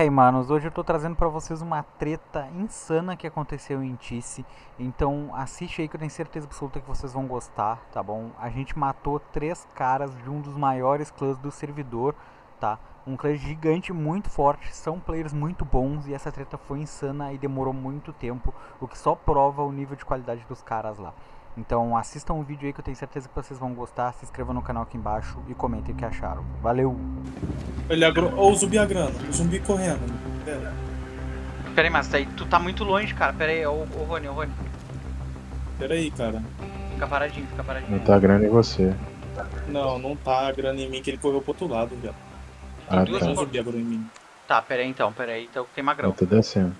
Hey manos, hoje eu tô trazendo pra vocês uma treta insana que aconteceu em Tice Então assiste aí que eu tenho certeza absoluta que vocês vão gostar, tá bom? A gente matou três caras de um dos maiores clãs do servidor, tá? Um clã gigante muito forte, são players muito bons e essa treta foi insana e demorou muito tempo O que só prova o nível de qualidade dos caras lá então assistam o vídeo aí que eu tenho certeza que vocês vão gostar, se inscrevam no canal aqui embaixo e comentem o que acharam. Valeu! Ele agro... Ó, o zumbi agrando, o zumbi correndo. Pera. Pera aí, mas tá aí, tu tá muito longe, cara. Pera aí, ô, ô Rony, ô Rony. Pera aí, cara. Fica paradinho, fica paradinho. Não tá grande em você. Não, não tá agrando em mim, que ele correu pro outro lado, velho. Ah, duas Não, o tá. zumbi agrou em mim. Tá, pera aí então, pera aí, então tem magrão. Eu tô descendo.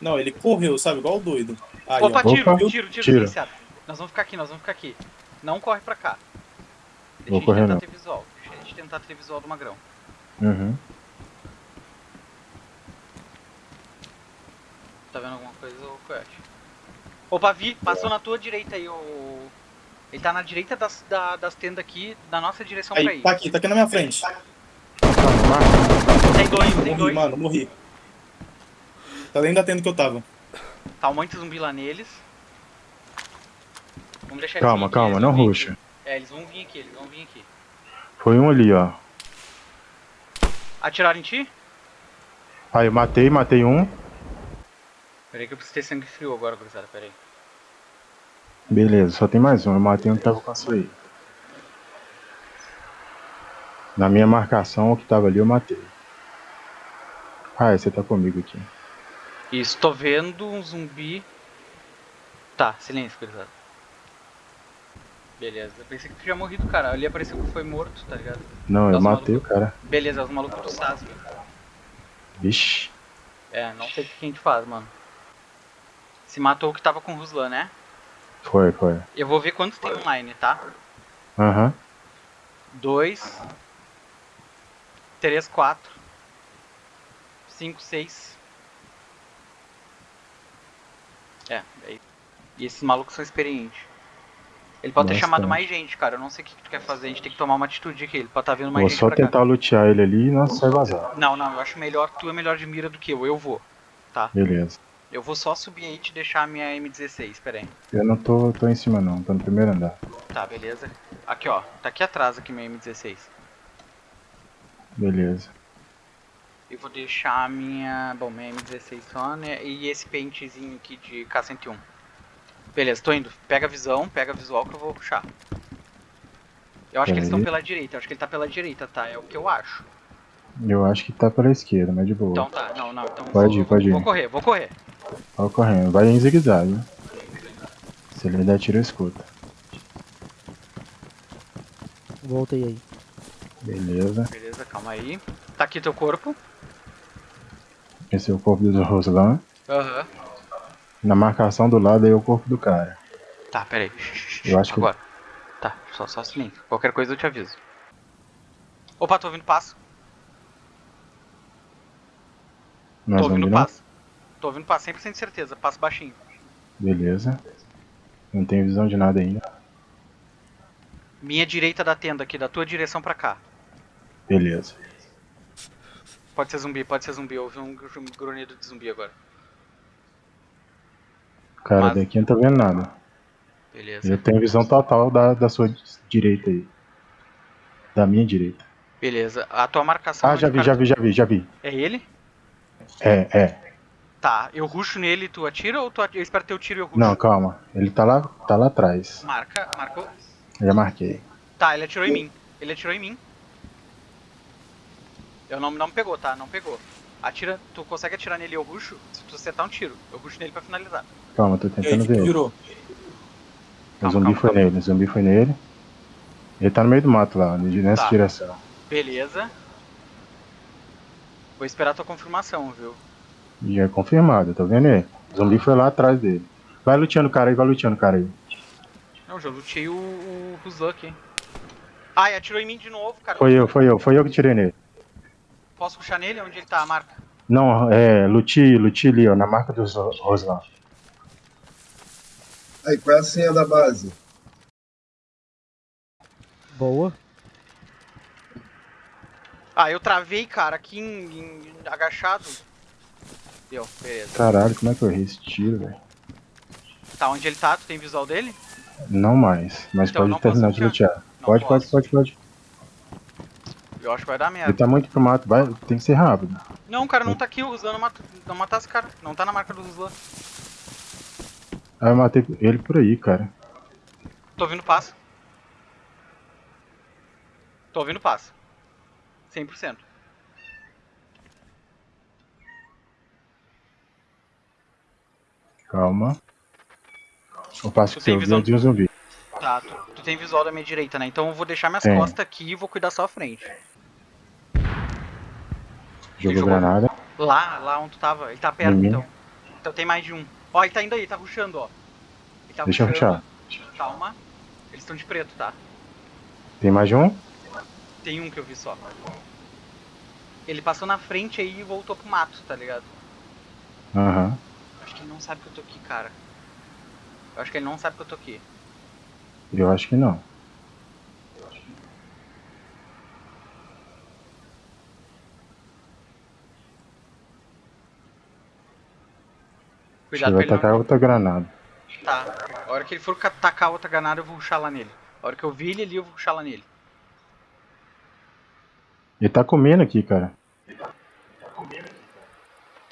Não, ele correu, sabe? Igual o doido. Aí, Opa, ó. tiro, Opa, tiro, tiro, tiro. Nós vamos ficar aqui, nós vamos ficar aqui. Não corre pra cá. Deixa Vou a gente correr, tentar não. ter visual. Deixa a gente tentar ter visual do magrão. Uhum. Tá vendo alguma coisa, ô Coyote? Opa, vi, passou na tua direita aí, ô... Ele tá na direita das, da- das tendas aqui, na nossa direção pra Aí, ir. tá aqui, tá aqui na minha frente. Tem dois, tem Morri, dois. mano, morri. Tá dentro da tenda que eu tava. Tá um monte de zumbi lá neles. Vamos deixar eles Calma, calma, não ruxa. aqui. É, eles vão vir aqui, eles vão vir aqui. Foi um ali, ó. Atiraram em ti? Aí eu matei, matei um. Peraí que eu preciso ter sangue frio agora, gurizada, peraí. Beleza, só tem mais um. Eu matei um que tava com a sua aí. Na minha marcação, o que tava ali eu matei. Ah, é, você tá comigo aqui. Isso, tô vendo um zumbi. Tá, silêncio, gurizada. Beleza, eu pensei que tu tinha morrido, cara. Ali apareceu que foi morto, tá ligado? Não, eu matei o cara. Beleza, é os malucos do SAS, velho. Vixe. É, não sei o que a gente faz, mano. Se matou o que tava com o Ruslan, né? Foi, foi. Eu vou ver quantos tem online, tá? Aham. dois, três, quatro, cinco, seis. É, aí. E esses malucos são experientes. Ele pode ter chamado mais gente, cara. Eu não sei o que, tu quer fazer. A gente tem que tomar uma atitude aqui. Ele pode estar vindo mais Vou gente só pra tentar lutear ele ali e nós vai vazar. cá. Não, não. Eu acho melhor. Tu é melhor de mira do que eu. Eu vou. Beleza. Eu vou só subir aí e te deixar a minha M16. Pera aí. Eu não tô, tô em cima não, tô no primeiro andar. Tá, beleza. Aqui, ó. Tá aqui atrás aqui minha M16. Beleza. Eu vou deixar a minha. Bom, minha M16 só, né? E esse pentezinho aqui de K101. Beleza, tô indo. Pega a visão, pega a visual que eu vou puxar. Eu acho que eles estão pela direita, eu acho que ele tá pela direita, tá? É o que eu acho. Eu acho que tá pela esquerda, mas de boa. Então tá, não, não, então Pode vou, ir, pode vou ir. correr, vou correr. Vai correndo, vai em zigue-zague. né? Se ele der tiro, eu escuta. Voltei aí. Beleza. Beleza, calma aí. Tá aqui teu corpo. Esse é o corpo do Roslan. Aham. Na marcação do lado aí é o corpo do cara. Tá, pera aí. Eu acho que- Agora. Tá, só, só silêncio. Qualquer coisa eu te aviso. Opa, tô ouvindo passo. Nós tô vamos ouvindo virar? passo. Tô ouvindo passo, 100% de certeza. Passo baixinho. Beleza. Não tenho visão de nada ainda. Minha direita da tenda aqui, da tua direção pra cá. Beleza. Pode ser zumbi, pode ser zumbi. Eu ouvi um grunhido de zumbi agora. Cara, Mas- daqui não tô vendo nada. Beleza. Eu tenho visão total da, da sua direita aí. Da minha direita. Beleza. A tua marcação. Ah, onde já vi, cara- já vi, já vi, já vi. É ele? É, é. Tá. Eu ruxo nele e tu atira ou tu atira? Eu espero teu tiro e eu ruxo? Não, calma. Ele tá lá, tá lá atrás. Marca, marcou. Já marquei. Tá, ele atirou em mim. Ele atirou em mim. Eu não, não pegou, tá? Não pegou. Atira, tu consegue atirar nele e eu ruxo? Se tu acertar um tiro, eu ruxo nele pra finalizar. Calma, tô aí, tentando que ver. virou? O zumbi calma, foi calma. nele, o zumbi foi nele. Ele tá no meio do mato lá, nessa Tá. direção. Beleza. Vou esperar tua confirmação, viu? E é confirmado, tá vendo aí? O zumbi foi lá atrás dele. Vai luteando o cara aí, vai luteando o cara aí. Não, já lutei o, o Ruslan aqui. Ai, atirou em mim de novo, cara. Foi eu, foi eu, foi eu que tirei nele. Posso puxar nele? Onde ele tá, a marca? Não, é, luti, luti ali, ó, na marca dos Ro- Roslan. Aí, qual é a senha da base? Boa. Ah, eu travei, cara, aqui em, em- agachado. Deu, beleza. Caralho, como é que eu errei esse tiro, velho? Tá, onde ele tá? Tu tem visual dele? Não mais, mas Então, pode terminar de lutear. Pode, pode, posso. pode, pode. Eu acho que vai dar Ele merda. tá muito pro mato, vai, tem que ser rápido. Não, cara, não tá aqui, o Ruslan não mata, não matar esse cara. Não tá na marca do Ruslan. Ah, eu matei ele por aí, cara. Tô ouvindo passo. Tô ouvindo passo. 100%. Calma. Eu passo Tu que tem eu visão vi de um zumbi. Tá, tu, tu tem visual da minha direita, né? Então eu vou deixar minhas Tenho. costas aqui e vou cuidar só a frente. Jogou jogou. granada. Lá, lá onde tu tava. Ele tá perto, Uhum. então. Então tem mais de um. Ó, ele tá indo aí, ele tá rushando, ó. Ele tá Deixa eu rushando. rushar. Calma. Eles estão de preto, tá? Tem mais de um? Tem um que eu vi só. Ele passou na frente aí e voltou pro mato, tá ligado? Aham. Acho que ele não sabe que eu tô aqui, cara. Eu acho que ele não sabe que eu tô aqui. Eu acho que não. Cuidado ele vai ele tacar não... outra granada. Tá. A hora que ele for ca- tacar outra granada, eu vou ruxar lá nele. A hora que eu vi ele ali, eu vou ruxar lá nele. Ele tá comendo aqui, cara. Tá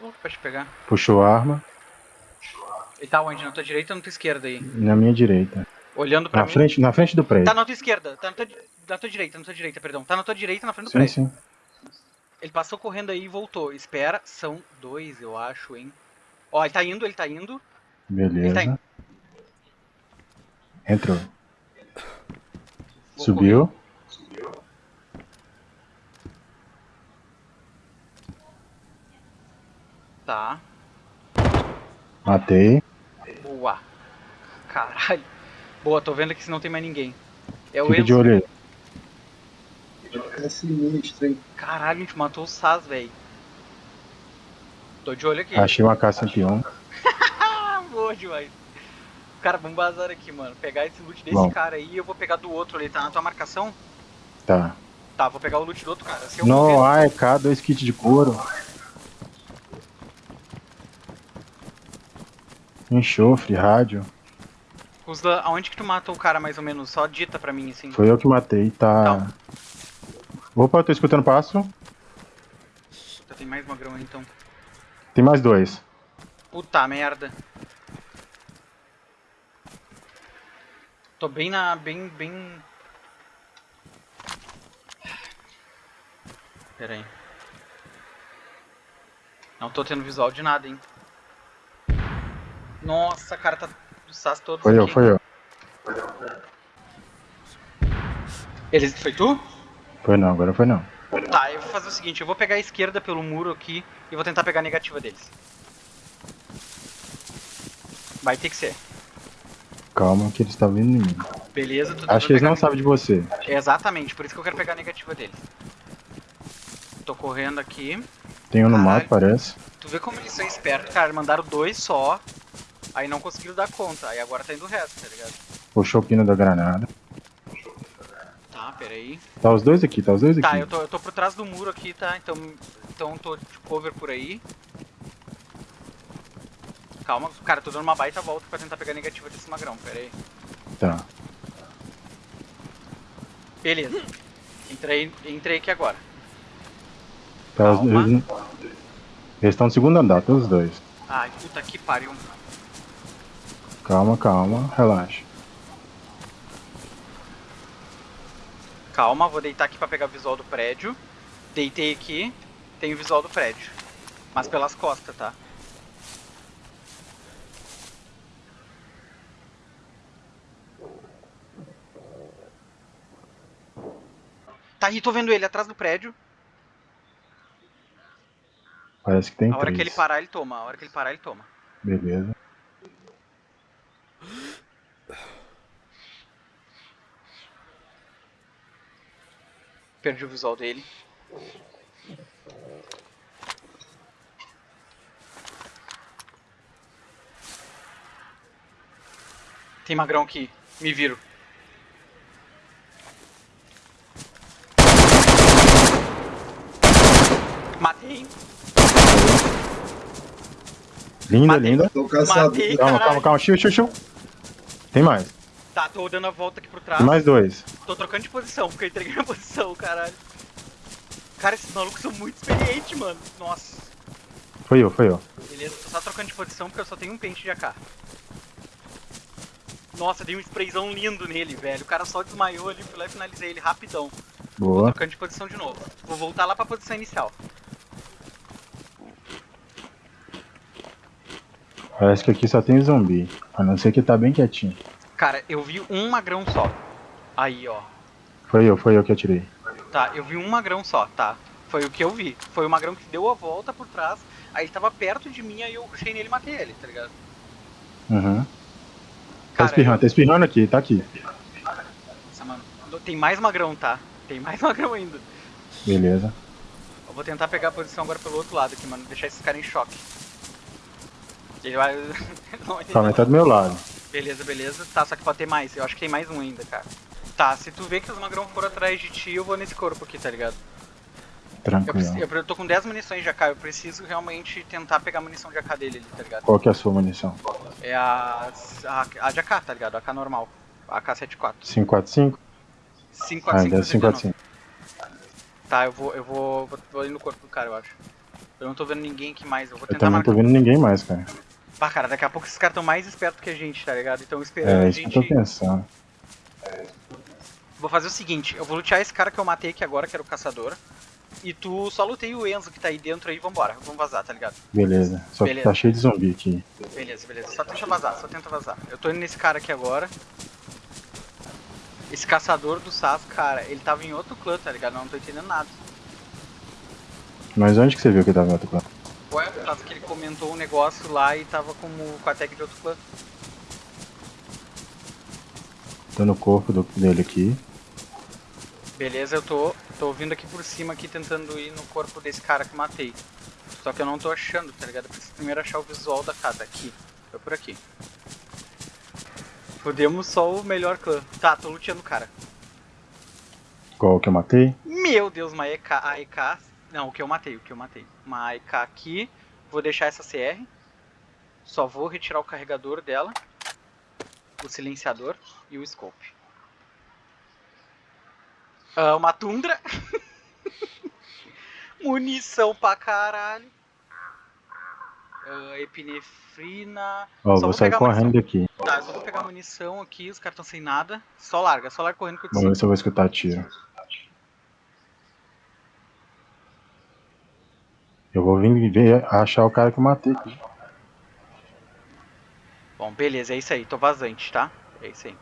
louco pra te pegar. Puxou a arma Ele tá onde? Na tua direita ou na tua esquerda aí? na minha direita. Olhando pra Na mim. frente, na frente do prédio. Tá na tua esquerda, tá na tua, na tua direita, na tua direita, perdão. Tá na tua direita, na frente do Sim, prédio. sim. Ele passou correndo aí e voltou. Espera, são dois, eu acho, hein. Ó, ele tá indo, ele tá indo. Beleza. Ele tá Entrou. Vou Subiu. Tá. Matei. Boa. Caralho. Boa, tô vendo aqui se não tem mais ninguém. É o Fica de Enzo. olho aí. É sinistro, hein? Caralho, a gente matou o Saz, velho. Tô de olho aqui. Achei uma K-101. Ah, boa demais. Cara, vamos bazar aqui, mano. Pegar esse loot desse Bom. cara aí e eu vou pegar do outro ali. Tá na tua marcação? Tá. Tá, vou pegar o loot do outro cara. Se eu Não, morrer- AEK, dois kits de couro. Enxofre, rádio. Ruslan, aonde que tu matou o cara mais ou menos? Só dita pra mim, assim. Foi eu que matei, tá. Tá. Opa, eu tô escutando passo. Puta, tem mais magrão aí então. Tem mais dois. Puta merda. Tô bem na. bem. bem. Pera aí. Não tô tendo visual de nada, hein. Nossa, cara, tá do SAS todos Foi eu, aqui. foi eu. Eles, foi tu? Foi não, agora foi não. Tá, fazer o seguinte, eu vou pegar a esquerda pelo muro aqui e vou tentar pegar a negativa deles. Vai ter que ser. Calma que eles estavam vindo em mim. Beleza, tu Acho que eles não sabem de você. Exatamente, por isso que eu quero pegar a negativa deles. Tô correndo aqui. Tem um no mato, parece. Tu vê como eles são espertos, cara. Mandaram dois só. Aí não conseguiram dar conta. Aí agora tá indo o resto, tá ligado? Puxou o pino da granada. Tá, peraí. Tá os dois aqui, tá os dois aqui. Tá, eu tô, eu tô por trás do muro aqui, tá? Então, então tô de cover por aí. Calma, cara, tô dando uma baita volta pra tentar pegar a negativa desse magrão, pera aí. Tá. Beleza. Entrei, entrei aqui agora. Tá, os- Calma. eles eles estão no segundo andar, todos os dois. Ai, puta que pariu. Calma, calma, relaxa. Calma, vou deitar aqui pra pegar o visual do prédio. Deitei aqui, tem o visual do prédio. Mas pelas costas, tá? Tá aí, tô vendo ele atrás do prédio. Parece que tem A hora três. que ele parar, ele toma. A hora que ele parar, ele toma. Beleza. perdi o visual dele. Tem magrão aqui, me viro. Matei. Linda, Matei. linda. Tô cansado. Matei, calma, calma, calma, calma. Chiu, chiu, chiu. Tem mais. Tá, tô dando a volta aqui pro trás. Mais dois. Tô trocando de posição, porque eu entreguei minha posição, caralho. Cara, esses malucos são muito experientes, mano. Nossa. Foi eu, foi eu. Beleza, tô só trocando de posição porque eu só tenho um pente de AK. Nossa, dei um sprayzão lindo nele, velho. O cara só desmaiou ali, fui lá e finalizei ele rapidão. Tô Boa. trocando de posição de novo. Vou voltar lá pra posição inicial. Parece que aqui só tem zumbi. A não ser que tá bem quietinho. Cara, eu vi um magrão só. Aí, ó. Foi eu, foi eu que atirei. Tá, eu vi um magrão só, tá. Foi o que eu vi. Foi o magrão que deu a volta por trás. Aí ele tava perto de mim, aí eu rushei nele e matei ele, tá ligado? Uhum. Tá espirrando, tá espirrando aqui, tá aqui. Nossa, mano. Tem mais magrão, tá? Tem mais magrão ainda. Beleza. Eu vou tentar pegar a posição agora pelo outro lado aqui, mano. Deixar esses caras em choque. Ele vai. Calma aí, tá do meu lado. Beleza, beleza. Tá, só que pode ter mais. Eu acho que tem mais um ainda, cara. Tá, se tu vê que os magrão foram atrás de ti, eu vou nesse corpo aqui, tá ligado? Eu, Tranquilo. eu, eu tô com 10 munições de AK, eu preciso realmente tentar pegar a munição de AK dele ali, tá ligado? Qual que é a sua munição? É a. a, a de AK, tá ligado? A AK normal. A AK-74. 545? Ah, 545. ainda é 545. Tá, eu vou, eu vou, vou, vou ali no corpo do cara, eu acho. Eu não tô vendo ninguém aqui mais, eu vou Eu tentar também não marcar. tô vendo ninguém mais, cara. Pá, cara, daqui a pouco esses caras tão mais espertos que a gente, tá ligado? Então esperando É a isso que eu tô gente. pensando. Vou fazer o seguinte, eu vou lutear esse cara que eu matei aqui agora, que era o caçador. E tu só lutei o Enzo que tá aí dentro aí, vambora. Vamos vazar, tá ligado? Beleza. Só que Beleza. tá cheio de zumbi aqui. Beleza, beleza. Só tenta vazar, só tenta vazar. Eu tô indo nesse cara aqui agora. Esse caçador do Sas, cara, ele tava em outro clã, tá ligado? Eu não tô entendendo nada. Mas onde que você viu que tava em outro clã? Ué, por causa que ele comentou um negócio lá e tava como com a tag de outro clã. Tô no corpo do- dele aqui. Beleza, eu tô, tô vindo aqui por cima aqui tentando ir no corpo desse cara que matei. Só que eu não tô achando, tá ligado? Eu preciso primeiro achar o visual da casa aqui. Foi por aqui. Fodemos só o melhor clã. Tá, tô luteando o cara. Qual que eu matei? Meu Deus, uma EK, a EK. Não, o que eu matei, o que eu matei. Uma EK aqui. Vou deixar essa CR. Só vou retirar o carregador dela. O silenciador e o scope. Ah, uma tundra. Munição pra caralho. Ah, epinefrina. Ó, Só vou sair correndo daqui. Tá, só vou pegar munição aqui, os caras estão sem nada. Só larga, só larga correndo que eu Vamos ver se eu vou escutar tiro. Eu vou vir ver, achar o cara que eu matei aqui. Bom, beleza, é isso aí, tô vazante, tá? É isso aí.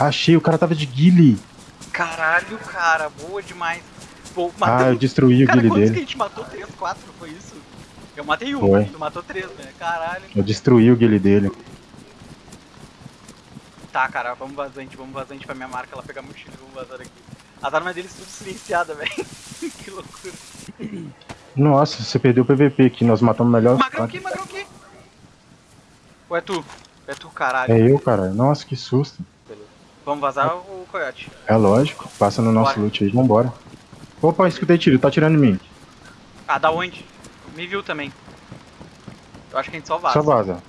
Achei, o cara tava de guile. Caralho, cara, boa demais. Pô, Ah, eu destruí o guile quantos que a dele. gente matou? 3, 4, foi isso? Eu matei um, Foi. tu matou três, né? Caralho. Eu destruí o guile dele. Tá, cara, vamos vazante, vamos vazante pra minha marca, ela pegar mochila, vamos vazar aqui. As armas deles tudo silenciadas, velho. que loucura. Nossa, você perdeu o PVP aqui, nós matamos melhor. Magrão aqui, magrão aqui. Ou é tu? É tu, caralho. É eu, cara. Nossa, que susto. Vamos vazar o coiote. É lógico, passa no nosso Bora. loot aí, vambora. Opa, escutei tiro, tá tirando em mim. Ah, da onde? Me viu também. Eu acho que a gente só vaza. Só vaza.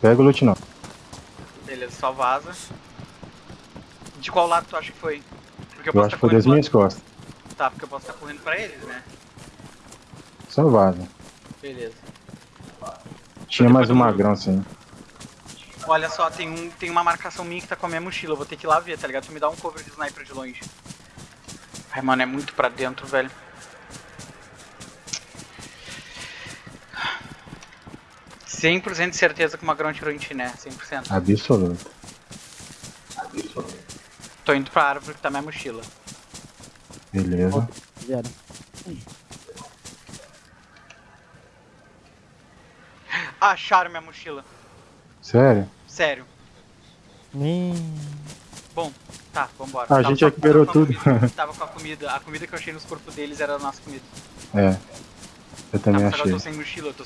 Pega o loot não. Beleza, só vaza. De qual lado tu acha que foi? Porque Eu acho tá que foi das minhas costas. Tá, porque eu posso estar correndo pra eles, né? Só vaza. Beleza. Tinha mais um magrão assim. Olha só, tem, um, tem uma marcação minha que tá com a minha mochila. Eu vou ter que ir lá ver, tá ligado? Tu me dá um cover de sniper de longe. Ai, mano, é muito pra dentro, velho. Cem por cento de certeza que o Magrão tirou em ti, né? 100%. Absoluto. Tô indo pra árvore que tá minha mochila. Beleza. Zero. Acharam minha mochila. Sério? Sério. Hum, Bom, tá, vambora. A Tava gente recuperou tudo. comida- Tava com a comida. A comida que eu achei nos corpos deles era a nossa comida. É. Eu Tá, também mas agora eu achei. tô sem mochila, eu tô